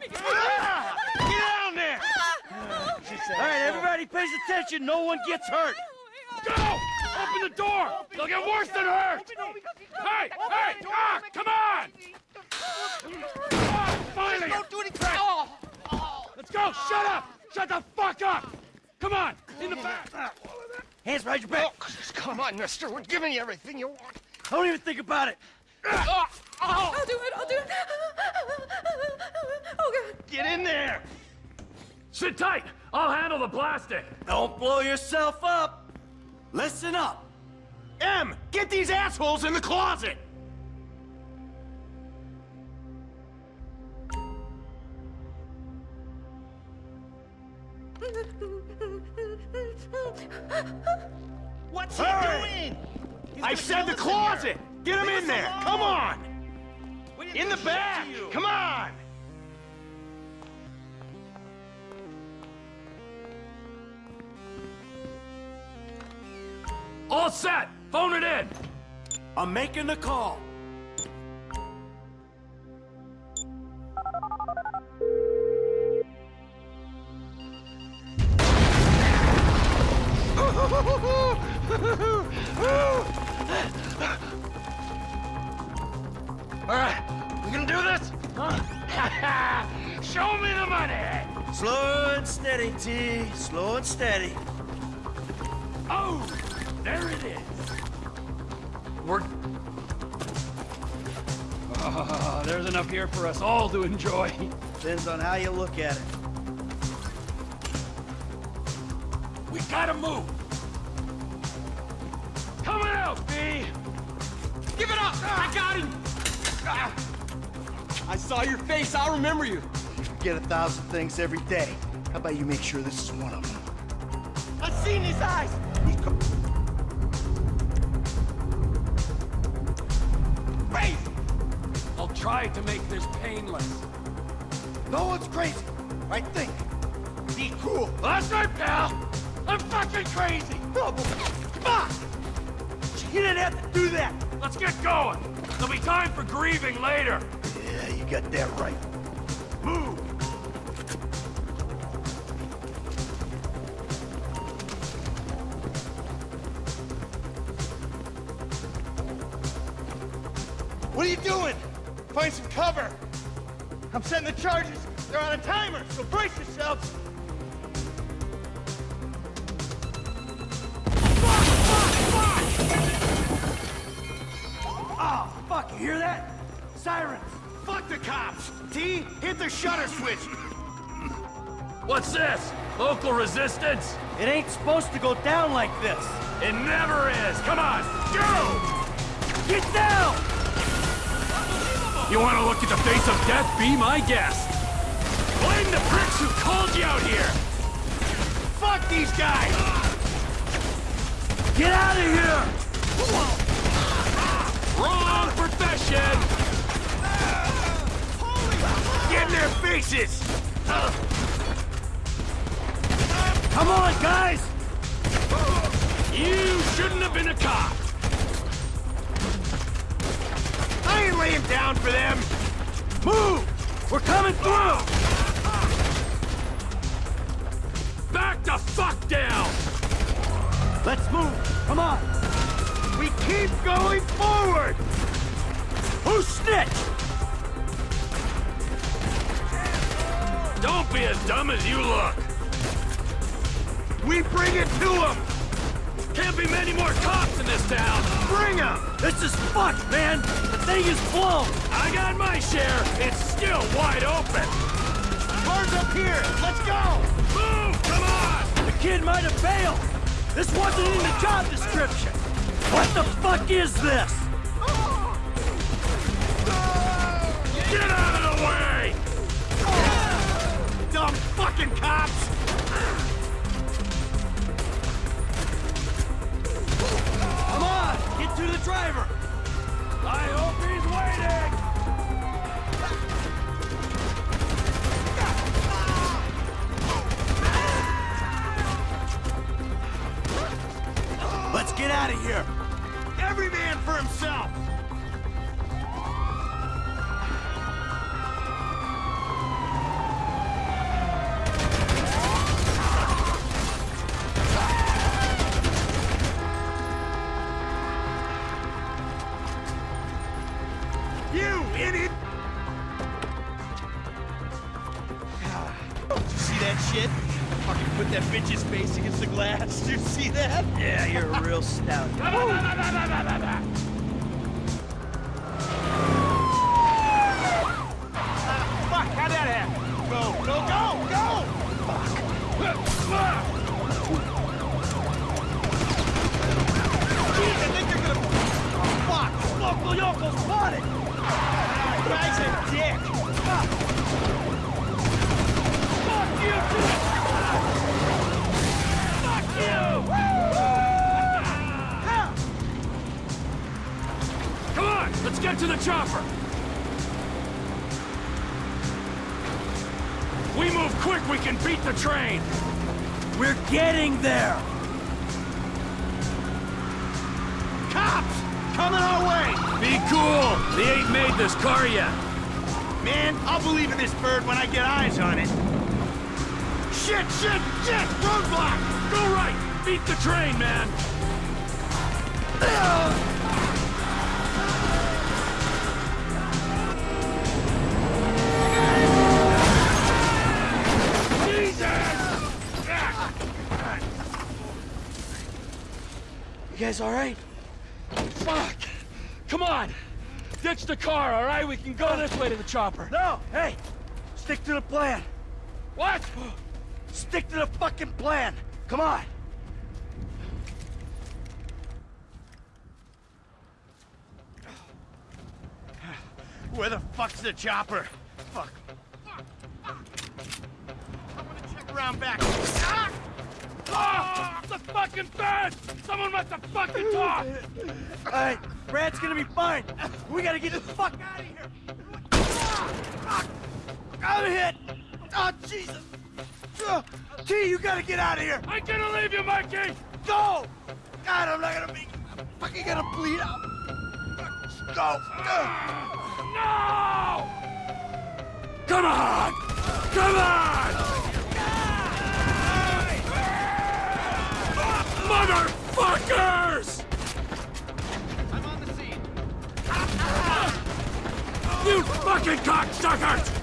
Get down there! All right, everybody pays attention. No one gets hurt. Go! Open the door! They'll get worse than hurt! Hey! Hey! Ah! Come on! Finally! Don't do anything. Oh. Let's go! Shut up! Shut the fuck up! Come on! In the back! Hands behind your back. Oh, come on, mister. We're giving you everything you want. Don't even think about it. I'll do it, I'll do it. Oh, God. Get in there. Sit tight! I'll handle the plastic! Don't blow yourself up. Listen up. M, get these assholes in the closet! What's Hurry! he doing? He's I said the us in closet! Get him Leave in there! alone. Come on! In the back! Come on! All set! Phone it in! I'm making the call. For us all to enjoy. Depends on how you look at it. We gotta move! Coming out, B! Give it up! I got him! Ah. I saw your face. I'll remember you. You forget a thousand things every day. How about you make sure this is one of them? I've seen his eyes. Crazy! Try to make this painless. No one's crazy. I think. Be cool. That's right, pal! I'm fucking crazy! Fuck! You didn't have to do that. Let's get going! There'll be time for grieving later! Yeah, you got that right. Move! What are you doing? Find some cover. I'm setting the charges. They're on a timer, so brace yourselves. Oh, fuck, you hear that? Sirens. Fuck the cops. T, hit the shutter switch. What's this? Local resistance? It ain't supposed to go down like this. It never is! Come on, go! Get down! You want to look at the face of death? Be my guest! Blame the pricks who called you out here! Fuck these guys. Get out of here! Wrong profession! Get in their faces. Come on, guys! You shouldn't have been a cop! I ain't laying down for them. Move! We're coming through! Back the fuck down! Let's move! Come on! We keep going forward. Who snitched? Don't be as dumb as you look! We bring it to them. Can't be many more cops in this town! Bring them. This is fucked, man! Thing is blown! I got my share! It's still wide open! Cars up here. Let's go. Move! Come on! The kid might have bailed! This wasn't in the job description! What the fuck is this? Get out of the way! Dumb fucking cops. Bitch's face against the glass. Did you see that? Yeah, you're a real stout. Fuck, how'd that happen? Go, go, go, go! Jeez, I think they're gonna... Fuck, local yokel spotted! Guy's a dick! Fuck! Fuck you, too! Come on, let's get to the chopper. We move quick, we can beat the train. We're getting there! Cops! Coming our way! Be cool. They ain't made this car yet. Man, I'll believe in this bird when I get eyes on it. Shit, shit, shit! Roadblock! Go right. Beat the train, man. Jesus! You guys all right? Fuck! Come on! Ditch the car, all right? We can go this way to the chopper. No! Hey! Stick to the plan! What? Stick to the fucking plan! Come on! Where the fuck's the chopper? Fuck. Fuck. Fuck. I'm gonna check around back. Ah! Ah! The fucking bed! Someone must have fucking talked! Alright, Brad's gonna be fine! We gotta get the fuck out of here! Ah! Fuck! I'm hit! Oh, Jesus! Uh, T, you gotta get out of here! I'm gonna leave you, Mikey! Go! God, I'm not gonna be... I'm fucking gonna bleed out! Go! Uh, No! Come on! Come on! Motherfuckers! I'm on the scene. You fucking cocksuckers!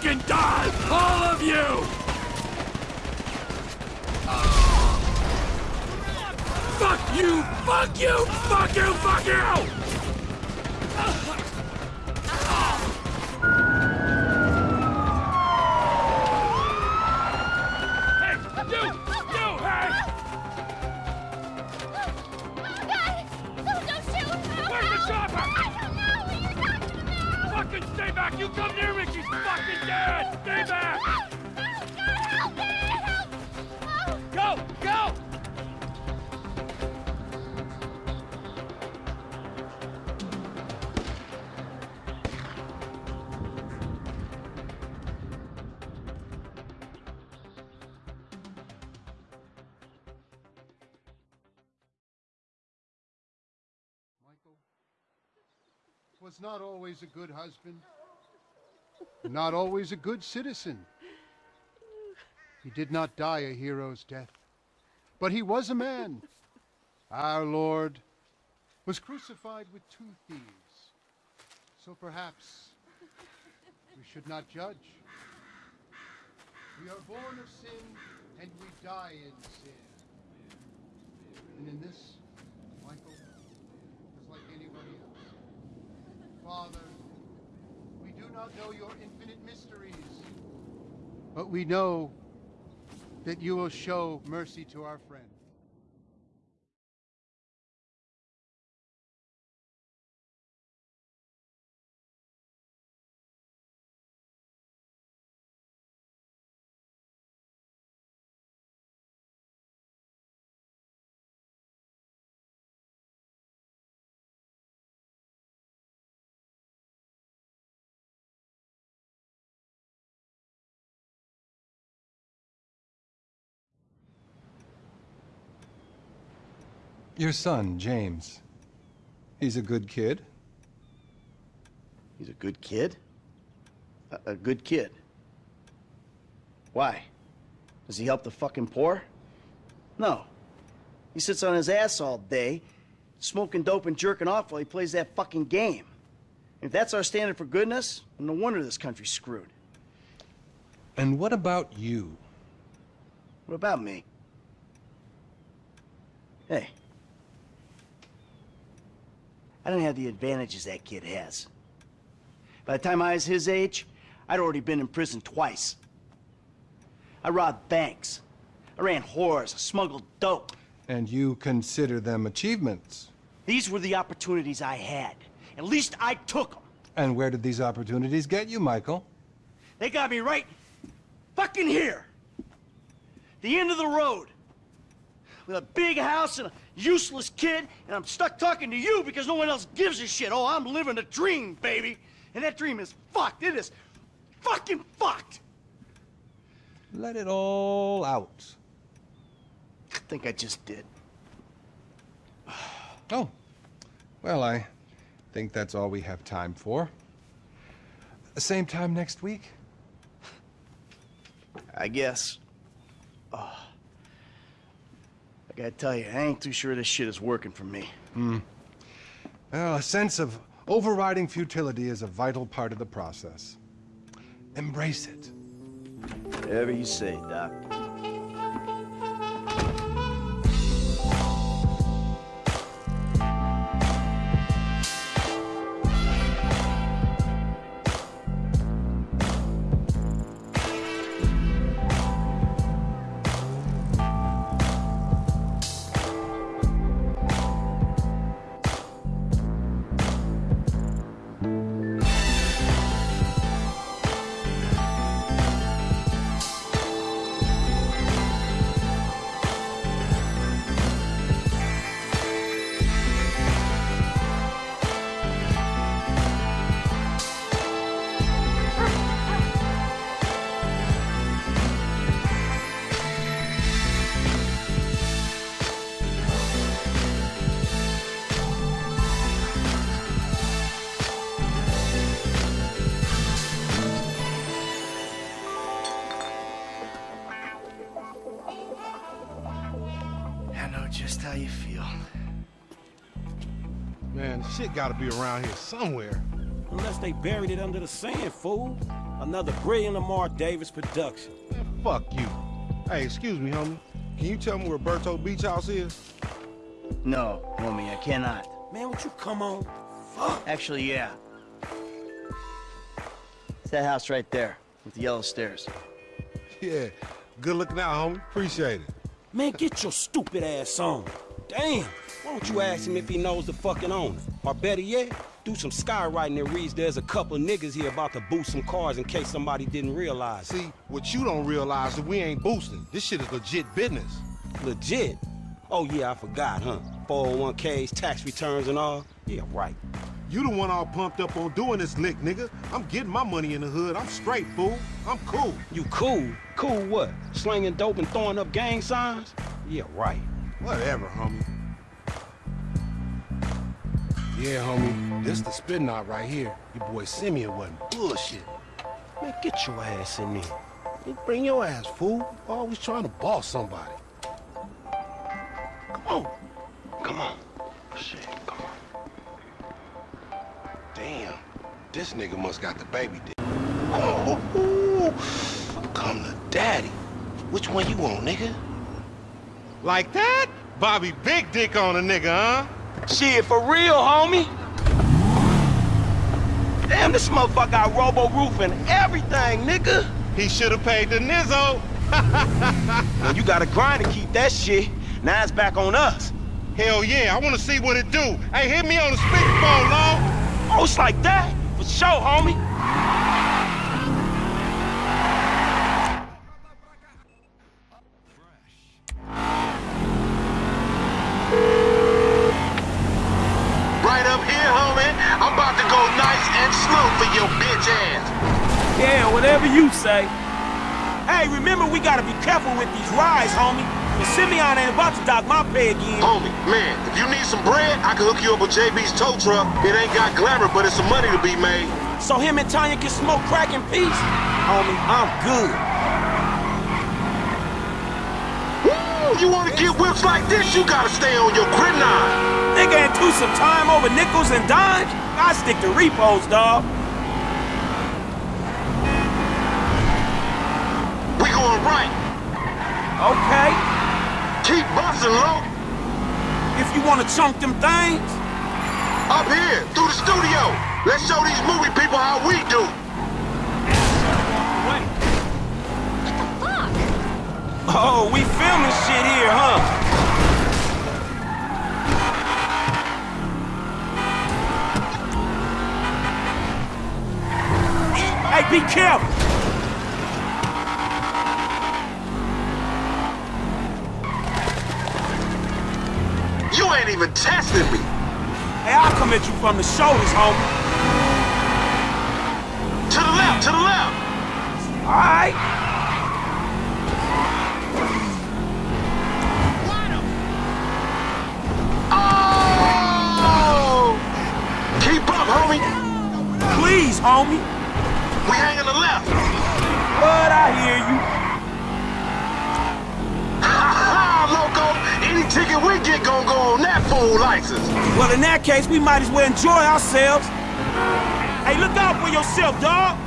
Fucking die! All of you! Fuck you! Fuck you! Fuck you! Fuck you! Was not always a good husband, not always a good citizen. He did not die a hero's death, but he was a man. Our Lord was crucified with two thieves. So perhaps we should not judge. We are born of sin and we die in sin. And in this, Michael is like anybody else. Father, we do not know your infinite mysteries, but we know that you will show mercy to our friend. Your son, James. He's a good kid. He's a good kid? A, a good kid. Why? Does he help the fucking poor? No. He sits on his ass all day, smoking dope and jerking off while he plays that fucking game. If that's our standard for goodness, no wonder this country's screwed. And what about you? What about me? Hey. I didn't have the advantages that kid has. By the time I was his age, I'd already been in prison twice. I robbed banks. I ran whores. I smuggled dope. And you consider them achievements? These were the opportunities I had. At least I took them. And where did these opportunities get you, Michael? They got me right fucking here. The end of the road. With a big house and a useless kid, and I'm stuck talking to you because no one else gives a shit. Oh, I'm living a dream, baby. And that dream is fucked. It is fucking fucked. Let it all out. I think I just did. Oh. Well, I think that's all we have time for. Same time next week? I guess. Oh. I gotta tell you, I ain't too sure this shit is working for me. Hmm. Well, a sense of overriding futility is a vital part of the process. Embrace it. Whatever you say, Doc. Gotta be around here somewhere. Unless they buried it under the sand, fool. Another brilliant Lamar Davis production. Man, fuck you. Hey, excuse me, homie. Can you tell me where Berto Beach House is? No, homie, I cannot. Man, would you come on? Fuck. Actually, yeah. It's that house right there, with the yellow stairs. Yeah. Good looking out, homie. Appreciate it. Man, get your stupid ass on. Damn. Why don't you ask him if he knows the fucking owner? Or better yet, do some skywriting that reads there's a couple niggas here about to boost some cars in case somebody didn't realize. See, what you don't realize is we ain't boosting. This shit is legit business. Legit. Oh yeah, I forgot, huh? 401ks, tax returns and all? Yeah, right. You the one all pumped up on doing this lick, nigga. I'm getting my money in the hood. I'm straight, fool. I'm cool. You cool? Cool what? Slinging dope and throwing up gang signs? Yeah, right. Whatever, homie. Yeah, homie. This the spin knot right here. Your boy Simeon wasn't bullshit. Man, get your ass in there. Bring your ass, fool. Always trying to boss somebody. Come on. Come on. Shit, come on. Damn. This nigga must got the baby dick. Oh, ooh, come to daddy. Which one you want, nigga? Like that? Bobby big dick on a nigga, huh? Shit, for real, homie. Damn, this motherfucker got robo roof and everything, nigga. He should have paid the nizzo. Man, you gotta grind to keep that shit. Now it's back on us. Hell yeah, I want to see what it do. Hey, hit me on the speakerphone, long. Oh, it's like that? For sure, homie. Right up here, homie. I'm about to go nice and slow for your bitch ass. Yeah, whatever you say. Hey, remember we gotta be careful with these rides, homie. The Simeon ain't about to dock my pay again. Homie, man, if you need some bread, I can hook you up with JB's tow truck. It ain't got glamour, but it's some money to be made. So him and Tanya can smoke crack in peace? Homie, I'm good. Woo! You wanna get whips like this, you gotta stay on your gridiron. Nigga ain't do some time over nickels and dimes? I stick to repos, dawg. Right Okay. Keep busting, low. If you want to chunk them things. Up here, through the studio. Let's show these movie people how we do. Oh, we filming shit here, huh? Hey, be careful! You ain't even. Hey, I'll come at you from the shoulders, homie. To the left, to the left. All right. Oh! Keep up, homie. Please, homie. We hanging the left. But I hear you. Ticket we get gonna go on that fool license. Well, in that case, we might as well enjoy ourselves. Hey, look out for yourself, dog.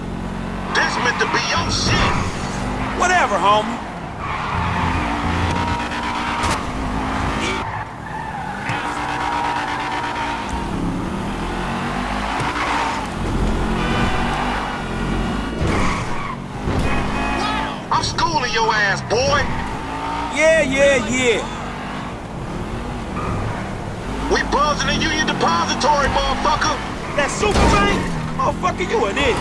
This meant to be your shit. Whatever, homie. I'm schooling your ass, boy. Yeah, yeah, yeah. We buzzing the Union Depository, motherfucker. That super bank? Motherfucker, you an idiot.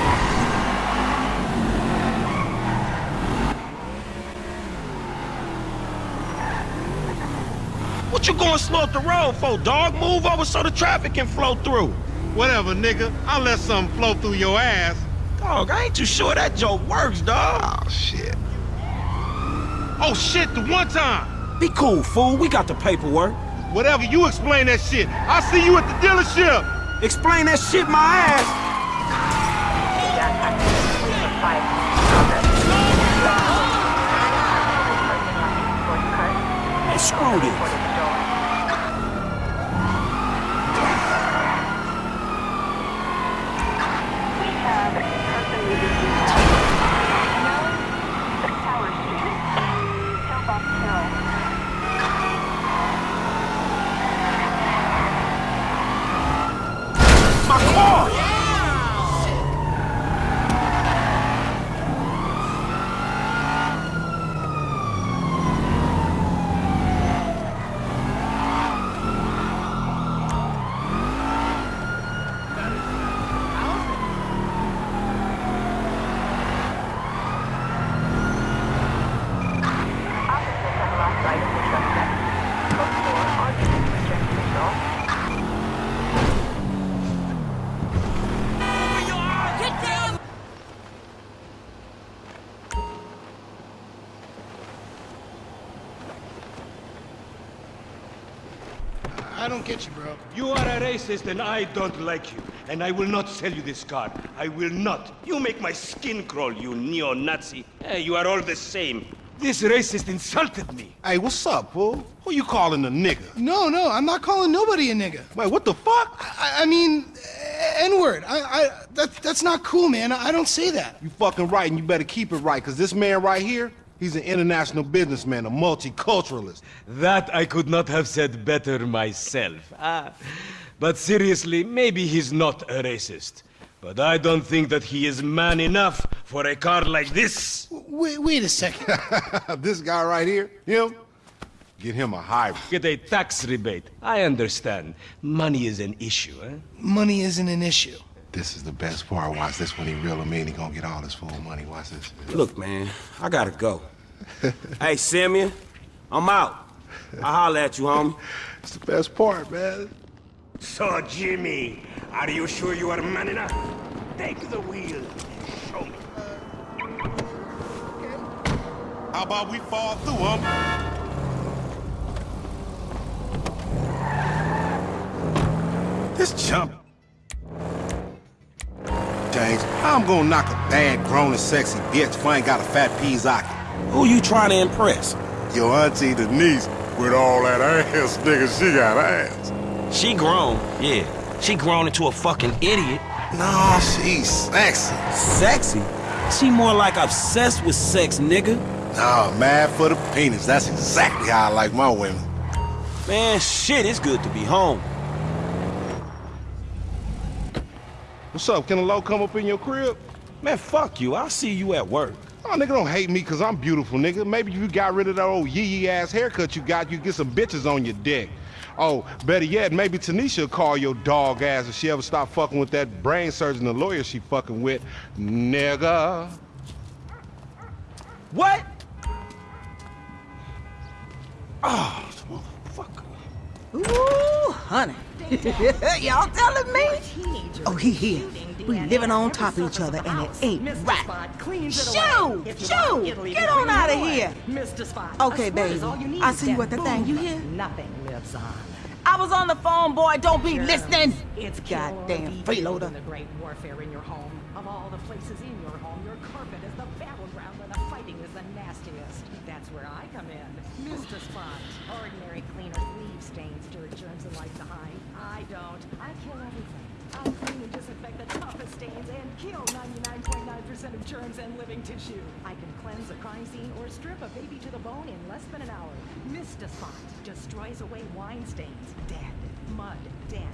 What you going slow up the road for, dog? Move over so the traffic can flow through. Whatever, nigga. I'll let something flow through your ass. Dog, I ain't too sure that joke works, dog. Oh, shit. Oh, shit, the one time. Be cool, fool. We got the paperwork. Whatever, you explain that shit. I'll see you at the dealership. Explain that shit my ass. Screw this. Don't get you, bro. You are a racist and I don't like you. And I will not sell you this car. I will not. You make my skin crawl, you neo-Nazi. Eh, you are all the same. This racist insulted me. Hey, what's up, fool? Who you calling a nigga? No, no, I'm not calling nobody a nigga. Wait, what the fuck? I, I mean, N-word. I, I, that, that's not cool, man. I, I don't say that. You fucking right, and you better keep it right, because this man right here, he's an international businessman, a multiculturalist. That I could not have said better myself. Ah. But seriously, maybe he's not a racist. But I don't think that he is man enough for a car like this. Wait, wait a second. this guy right here, him, get him a hybrid. Get a tax rebate. I understand. Money is an issue, eh? Money isn't an issue. This is the best part. Watch this when he reel him in. He gonna get all his full money. Watch this. Look, man, I gotta go. hey, Simeon, I'm out. I'll holler at you, homie. It's the best part, man. So, Jimmy, are you sure you are man enough? Take the wheel and show me. How about we fall through, homie? This chump. How I'm gonna knock a bad, grown and sexy bitch if I ain't got a fat Pizzaki? Who you trying to impress? Your auntie Denise, with all that ass, nigga, she got ass. She grown, yeah. She grown into a fucking idiot. Nah, she's sexy. Sexy? She more like obsessed with sex, nigga. Nah, mad for the penis. That's exactly how I like my women. Man, shit, it's good to be home. What's up? Can a low come up in your crib? Man, fuck you. I'll see you at work. Oh, nigga, don't hate me because I'm beautiful, nigga. Maybe if you got rid of that old yee-yee ass haircut you got, you get some bitches on your dick. Oh, better yet, maybe Tanisha will call your dog ass if she ever stop fucking with that brain surgeon, the lawyer she fucking with. Nigga. What? Oh, motherfucker. Ooh, honey. Y'all telling me? Oh, he here. We living on top of each other, and it ain't right. Shoo! Shoo! Get on out of here! Okay, baby. I see you at the thing. You hear? Nothing lives on. I was on the phone, boy. Don't be listening. It's Goddamn freeloader. the great warfare in your home. Of all the places in your home, your carpet is the battleground where the fighting is the nastiest. That's where I come in. Mr. Spot. Ordinary cleaners leave stains, dirt, germs, and life behind. I don't. I kill everything. I clean and disinfect the toughest stains and kill 99.9% of germs and living tissue. I can cleanse a crime scene or strip a baby to the bone in less than an hour. Mr. Spot destroys away wine stains, dead, mud, dead,